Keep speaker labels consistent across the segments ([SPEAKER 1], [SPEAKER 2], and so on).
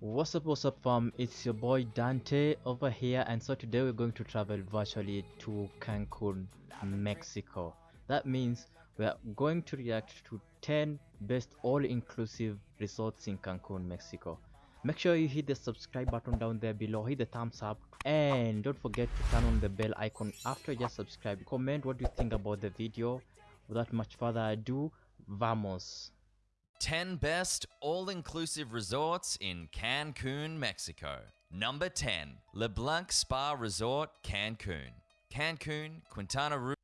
[SPEAKER 1] What's up, what's up, fam? It's your boy Dante over here, and so today we're going to travel virtually to Cancun, Mexico. That means we are going to react to 10 best all inclusive resorts in Cancun, Mexico. Make sure you hit the subscribe button down there below, hit the thumbs up, and don't forget to turn on the bell icon after you subscribe. Comment what you think about the video. Without much further ado, vamos!
[SPEAKER 2] 10 best all inclusive resorts in Cancun, Mexico. Number 10, LeBlanc Spa Resort, Cancun. Cancun, Quintana Roo.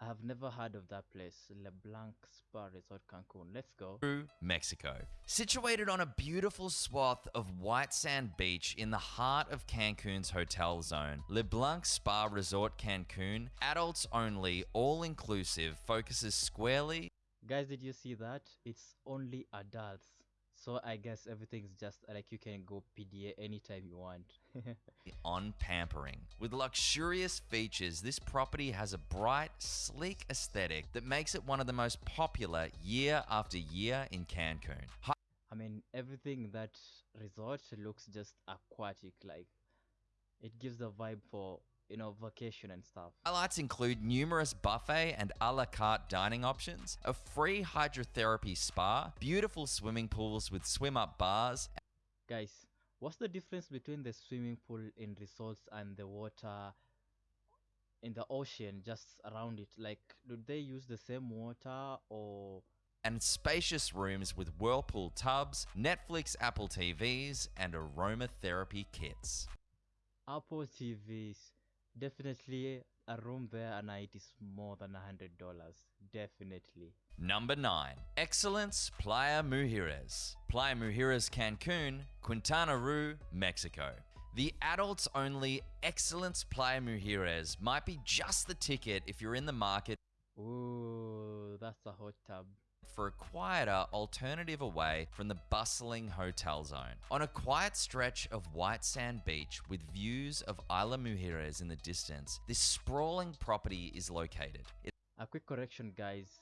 [SPEAKER 1] I have never heard of that place, LeBlanc Spa Resort Cancun. Let's go.
[SPEAKER 2] Mexico. Situated on a beautiful swath of white sand beach in the heart of Cancun's hotel zone, LeBlanc Spa Resort Cancun, adults only, all inclusive, focuses squarely
[SPEAKER 1] Guys, did you see that? It's only adults. So I guess everything's just like you can go PDA anytime you want.
[SPEAKER 2] on pampering. With luxurious features, this property has a bright, sleek aesthetic that makes it one of the most popular year after year in Cancun.
[SPEAKER 1] I mean, everything that resort looks just aquatic. Like, it gives the vibe for you know, vacation and stuff.
[SPEAKER 2] Highlights include numerous buffet and a la carte dining options, a free hydrotherapy spa, beautiful swimming pools with swim up bars.
[SPEAKER 1] Guys, what's the difference between the swimming pool in resorts and the water in the ocean just around it? Like, do they use the same water or
[SPEAKER 2] and spacious rooms with whirlpool tubs, Netflix Apple TVs, and aromatherapy kits.
[SPEAKER 1] Apple TVs definitely a room there a night is more than a hundred dollars. Definitely.
[SPEAKER 2] Number nine. Excellence playa mujeres. Playa mujeres cancun quintana roo mexico. The adults only excellence playa mujeres might be just the ticket if you're in the market.
[SPEAKER 1] Ooh, that's a hot tub
[SPEAKER 2] for a quieter alternative away from the bustling hotel zone. On a quiet stretch of white sand beach with views of Isla Mujeres in the distance, this sprawling property is located. It
[SPEAKER 1] a quick correction, guys.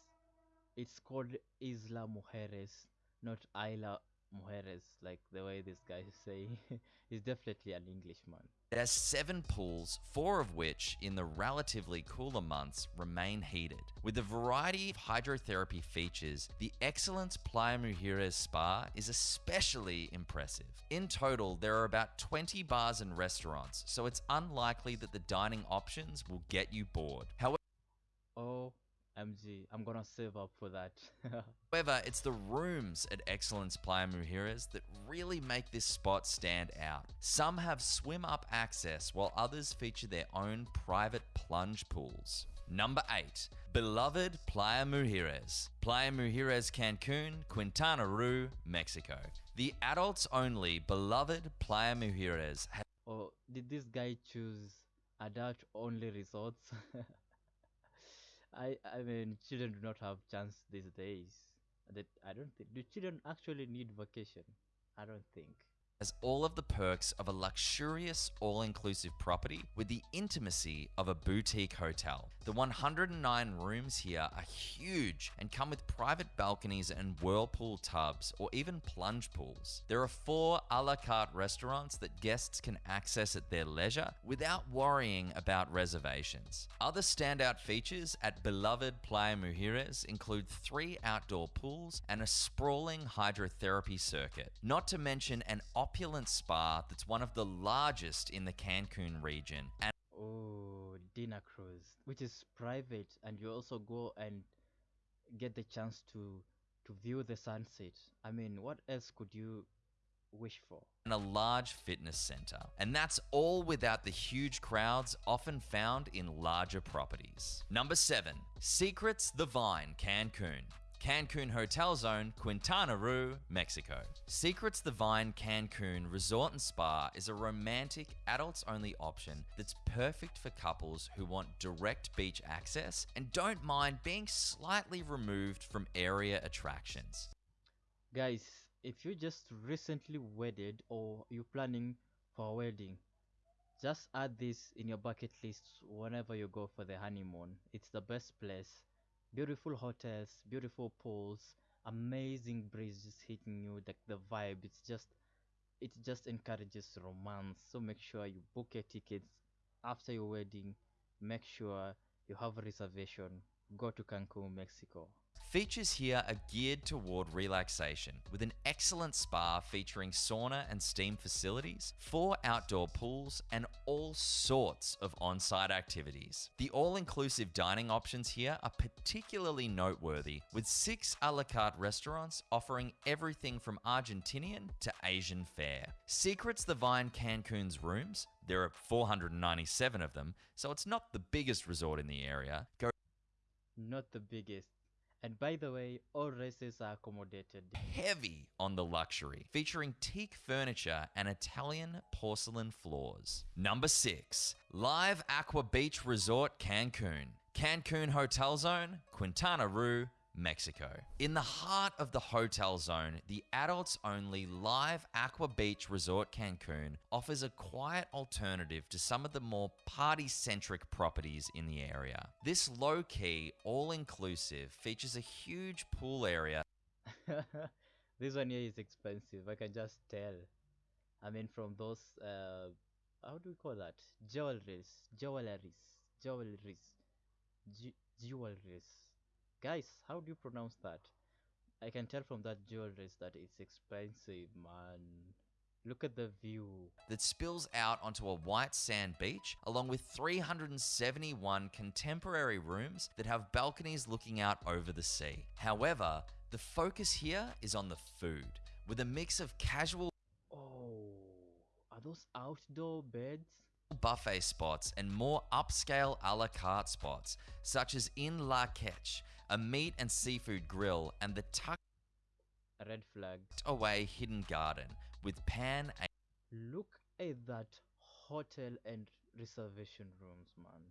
[SPEAKER 1] It's called Isla Mujeres, not Isla Mujeres, like the way this guy is saying. He's definitely an Englishman.
[SPEAKER 2] It has seven pools, four of which, in the relatively cooler months, remain heated. With a variety of hydrotherapy features, the Excellence Playa Mujeres Spa is especially impressive. In total, there are about 20 bars and restaurants, so it's unlikely that the dining options will get you bored. However,
[SPEAKER 1] oh MG, I'm gonna save up for that.
[SPEAKER 2] However, it's the rooms at Excellence Playa Mujeres that really make this spot stand out. Some have swim up access, while others feature their own private plunge pools. Number 8. Beloved Playa Mujeres. Playa Mujeres Cancun, Quintana Roo, Mexico. The adults only beloved Playa Mujeres.
[SPEAKER 1] oh, did this guy choose adult only resorts? I I mean children do not have chance these days. That I don't think do children actually need vacation? I don't think
[SPEAKER 2] has all of the perks of a luxurious all-inclusive property with the intimacy of a boutique hotel. The 109 rooms here are huge and come with private balconies and whirlpool tubs or even plunge pools. There are four a la carte restaurants that guests can access at their leisure without worrying about reservations. Other standout features at beloved Playa Mujeres include three outdoor pools and a sprawling hydrotherapy circuit, not to mention an opulent spa that's one of the largest in the Cancun region. And
[SPEAKER 1] oh, dinner cruise, which is private, and you also go and get the chance to to view the sunset. I mean, what else could you wish for?
[SPEAKER 2] And a large fitness center. And that's all without the huge crowds often found in larger properties. Number 7. Secrets the Vine Cancun. Cancun Hotel Zone, Quintana Roo, Mexico. Secrets the Vine Cancun Resort and Spa is a romantic, adults only option that's perfect for couples who want direct beach access and don't mind being slightly removed from area attractions.
[SPEAKER 1] Guys, if you just recently wedded or you're planning for a wedding, just add this in your bucket list whenever you go for the honeymoon. It's the best place beautiful hotels, beautiful pools, amazing breezes hitting you, like the vibe. It's just it just encourages romance. So make sure you book your tickets after your wedding. Make sure you have a reservation. Go to Cancun, Mexico.
[SPEAKER 2] Features here are geared toward relaxation, with an excellent spa featuring sauna and steam facilities, four outdoor pools, and all sorts of on site activities. The all inclusive dining options here are particularly noteworthy, with six a la carte restaurants offering everything from Argentinian to Asian fare. Secrets the Vine Cancun's rooms, there are 497 of them, so it's not the biggest resort in the area, go
[SPEAKER 1] Not the biggest. And by the way, all races are accommodated.
[SPEAKER 2] heavy on the luxury, featuring teak furniture and Italian porcelain floors. Number 6. Live Aqua Beach Resort Cancun. Cancun Hotel Zone, Quintana Roo, Mexico. In the heart of the hotel zone, the adults only Live Aqua Beach Resort Cancun offers a quiet alternative to some of the more party centric properties in the area. This low key, all inclusive features a huge pool area
[SPEAKER 1] this one here is expensive. I can just tell. I mean, from those, uh, how do we call that? Jewelries, jewelries, jewelries, jewelries. Guys, how do you pronounce that? I can tell from that jewelry that it's expensive, man. Look at the view.
[SPEAKER 2] that spills out onto a white sand beach, along with 371 contemporary rooms that have balconies looking out over the sea. However, the focus here is on the food, with a mix of casual
[SPEAKER 1] Oh, are those outdoor beds?
[SPEAKER 2] Buffet spots and more upscale a la carte spots, such as in La Quech, a meat and seafood grill, and the tucked
[SPEAKER 1] red flag.
[SPEAKER 2] away hidden garden with pan
[SPEAKER 1] Look at that hotel and reservation rooms, man.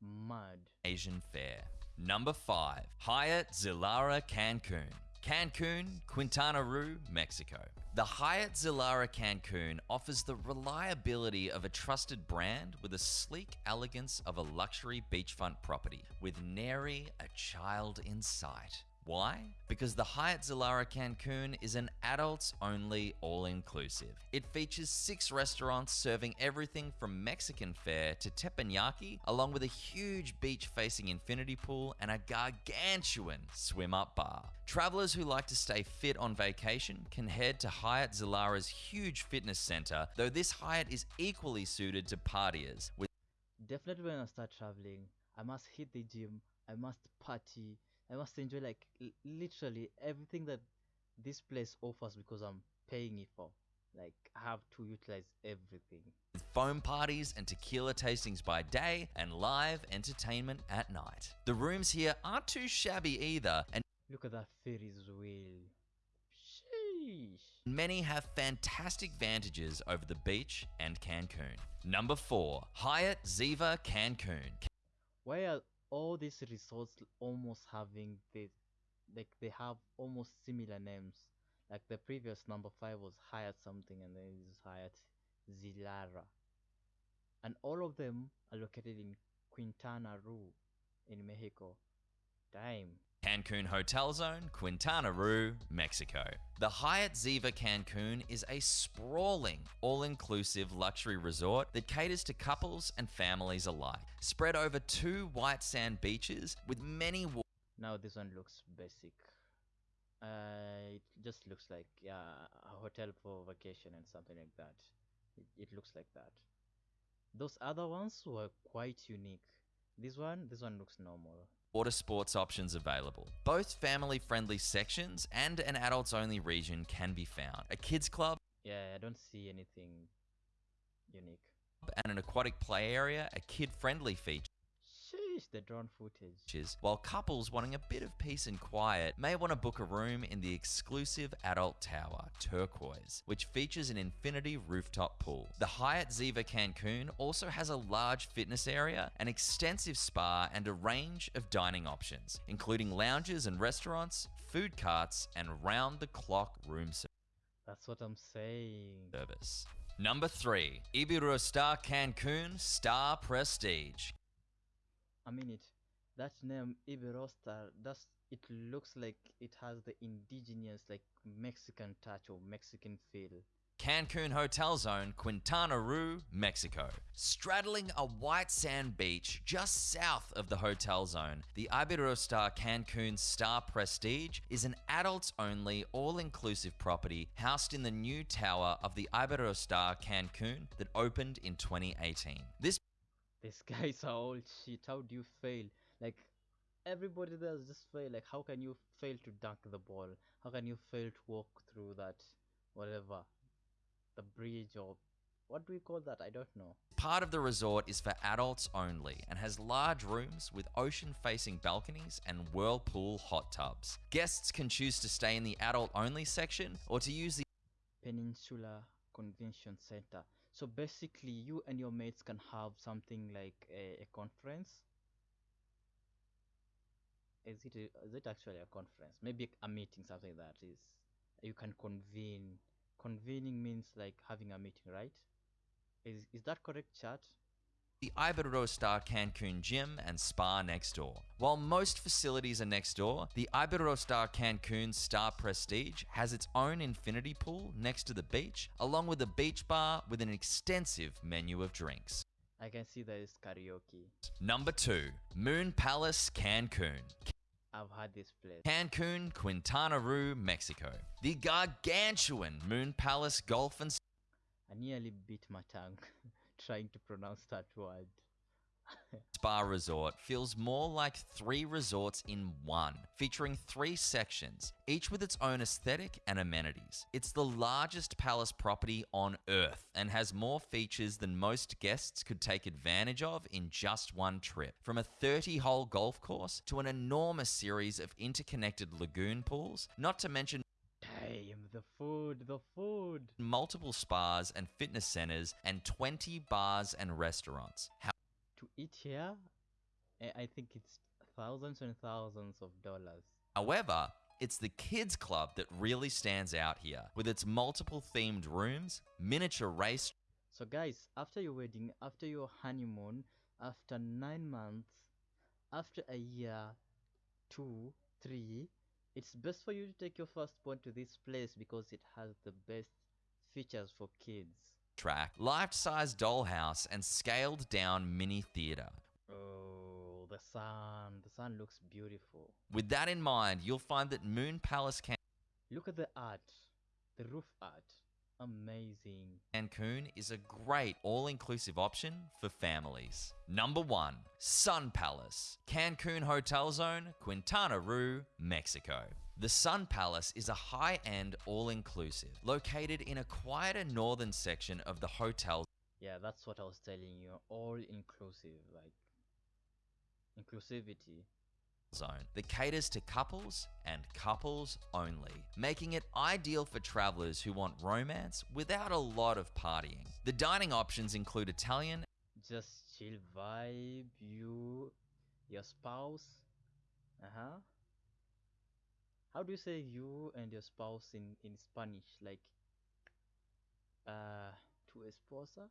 [SPEAKER 1] Mud.
[SPEAKER 2] Asian fare. Number 5. Hyatt Zilara Cancun. Cancun, Quintana Roo, Mexico. The Hyatt Zilara Cancun offers the reliability of a trusted brand with the sleek elegance of a luxury beachfront property with nary a child in sight. Why? Because the Hyatt Zilara Cancun is an adults only all inclusive. It features six restaurants serving everything from Mexican fare to teppanyaki, along with a huge beach facing infinity pool and a gargantuan swim up bar. Travelers who like to stay fit on vacation can head to Hyatt Zilara's huge fitness center, though this Hyatt is equally suited to partiers
[SPEAKER 1] Definitely when I start traveling, I must hit the gym, I must party, I must enjoy like l- literally everything that this place offers because I'm paying it for. Like I have to utilize everything.
[SPEAKER 2] foam parties and tequila tastings by day and live entertainment at night. The rooms here aren't too shabby either, and
[SPEAKER 1] Look at that Ferris wheel. Sheesh.
[SPEAKER 2] many have fantastic vantages over the beach and Cancun. Number 4. Hyatt Ziva Cancun.
[SPEAKER 1] Why are all these resorts almost having the like they have almost similar names? Like the previous number five was Hyatt something and then is Hyatt Zilara. And all of them are located in Quintana Roo in Mexico. Damn.
[SPEAKER 2] Cancun Hotel Zone, Quintana Roo, Mexico. The Hyatt Ziva Cancun is a sprawling, all inclusive luxury resort that caters to couples and families alike. Spread over two white sand beaches with many
[SPEAKER 1] Now this one looks basic. Uh, it just looks like yeah, a hotel for vacation and something like that. It, it looks like that. Those other ones were quite unique. This one, this one looks normal.
[SPEAKER 2] water sports options available. Both family friendly sections and an adults only region can be found. A kids club
[SPEAKER 1] Yeah, I don't see anything unique.
[SPEAKER 2] and an aquatic play area, a kid friendly feature.
[SPEAKER 1] Sheesh, the drone footage.
[SPEAKER 2] While couples wanting a bit of peace and quiet may want to book a room in the exclusive adult tower, Turquoise, which features an infinity rooftop pool. The Hyatt Ziva Cancun also has a large fitness area, an extensive spa, and a range of dining options, including lounges and restaurants, food carts, and round the clock room service.
[SPEAKER 1] That's what I'm saying.
[SPEAKER 2] service. Number 3. Iberostar Cancun Star Prestige.
[SPEAKER 1] Mean it. That name Iberostar, does it looks like it has the indigenous like Mexican touch or Mexican feel.
[SPEAKER 2] Cancun Hotel Zone, Quintana Roo, Mexico. Straddling a white sand beach just south of the hotel zone, the Iberostar Cancun Star Prestige is an adults only, all inclusive property housed in the new tower of the Iberostar Cancun that opened in 2018. This
[SPEAKER 1] These guys are all shit. How do you fail? Like everybody there just fail. Like how can you fail to dunk the ball? How can you fail to walk through that whatever the bridge or what do we call that? I don't know.
[SPEAKER 2] part of the resort is for adults only and has large rooms with ocean facing balconies and whirlpool hot tubs. Guests can choose to stay in the adult only section or to use the
[SPEAKER 1] Peninsula Convention Center. So basically, you and your mates can have something like a, a conference. Is it a, is it actually a conference? Maybe a meeting, something that is you can convene. Convening means like having a meeting, right? Is is that correct, chat?
[SPEAKER 2] The Iberostar Cancun gym and spa next door. While most facilities are next door, the Iberostar Cancun Star Prestige has its own infinity pool next to the beach, along with a beach bar with an extensive menu of drinks.
[SPEAKER 1] I can see there is karaoke.
[SPEAKER 2] Number 2, Moon Palace Cancun.
[SPEAKER 1] I've had this place.
[SPEAKER 2] Cancun, Quintana Roo, Mexico. The gargantuan Moon Palace Golf and
[SPEAKER 1] I nearly bit my tongue trying to pronounce that word.
[SPEAKER 2] Spa Resort feels more like three resorts in one, featuring three sections, each with its own aesthetic and amenities. It's the largest palace property on Earth and has more features than most guests could take advantage of in just one trip. From a 30 hole golf course to an enormous series of interconnected lagoon pools, not to mention
[SPEAKER 1] Damn, the food, the food.
[SPEAKER 2] multiple spas and fitness centers and 20 bars and restaurants.
[SPEAKER 1] To eat here, I think it's thousands and thousands of dollars.
[SPEAKER 2] However, it's the kids club that really stands out here, with its multiple themed rooms, miniature race
[SPEAKER 1] So, guys, after your wedding, after your honeymoon, after nine months, after a year, two, three, it's best for you to take your firstborn to this place because it has the best features for kids.
[SPEAKER 2] track, life-size dollhouse, and scaled-down mini theater.
[SPEAKER 1] Oh, the sun, the sun looks beautiful.
[SPEAKER 2] With that in mind, you'll find that Moon Palace can...
[SPEAKER 1] Look at the art, the roof art. Amazing.
[SPEAKER 2] Cancun is a great all-inclusive option for families. Number 1, Sun Palace, Cancun Hotel Zone, Quintana Roo, Mexico. The Sun Palace is a high-end all-inclusive located in a quieter northern section of the hotel
[SPEAKER 1] Yeah, that's what I was telling you. All inclusive, like inclusivity.
[SPEAKER 2] Zone that caters to couples and couples only, making it ideal for travelers who want romance without a lot of partying. The dining options include Italian
[SPEAKER 1] Just chill vibe, you, your spouse. Uh huh. How do you say you and your spouse in in Spanish? Like, uh, tu esposa?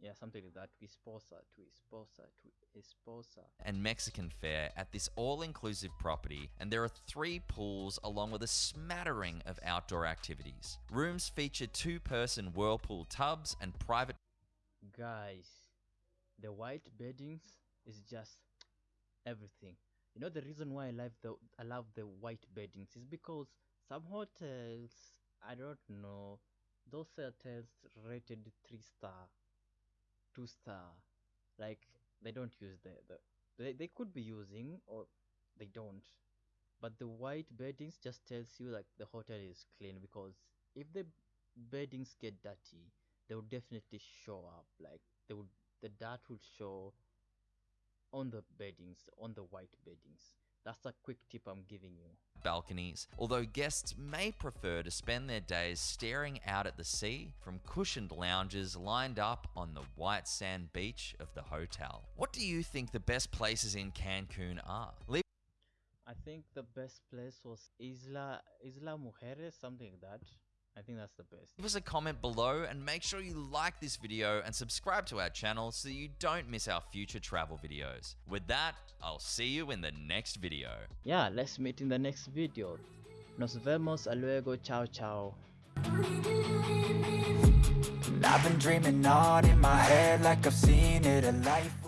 [SPEAKER 1] Yeah, something like that. Tu esposa, tu esposa, tu esposa.
[SPEAKER 2] and Mexican fare at this all inclusive property, and there are three pools along with a smattering of outdoor activities. Rooms feature two person whirlpool tubs and private
[SPEAKER 1] Guys, the white beddings is just everything. You know the reason why I love the I love the white beddings is because some hotels I don't know those hotels rated three star, two star, like they don't use the the they, they could be using or they don't, but the white beddings just tells you like the hotel is clean because if the beddings get dirty they would definitely show up. Like they would the dirt would show on the beddings on the white beddings that's a quick tip i'm giving you
[SPEAKER 2] balconies, although guests may prefer to spend their days staring out at the sea from cushioned lounges lined up on the white sand beach of the hotel. What do you think the best places in Cancun are? Leave
[SPEAKER 1] i think the best place was isla isla mujeres something like that i think that's the best.
[SPEAKER 2] Leave us a comment below and make sure you like this video and subscribe to our channel so you don't miss our future travel videos. With that, I'll see you in the next video.
[SPEAKER 1] yeah let's meet in the next video. Nos vemos a luego. Ciao ciao.
[SPEAKER 3] And I've been dreaming on in my head like I've seen it, a life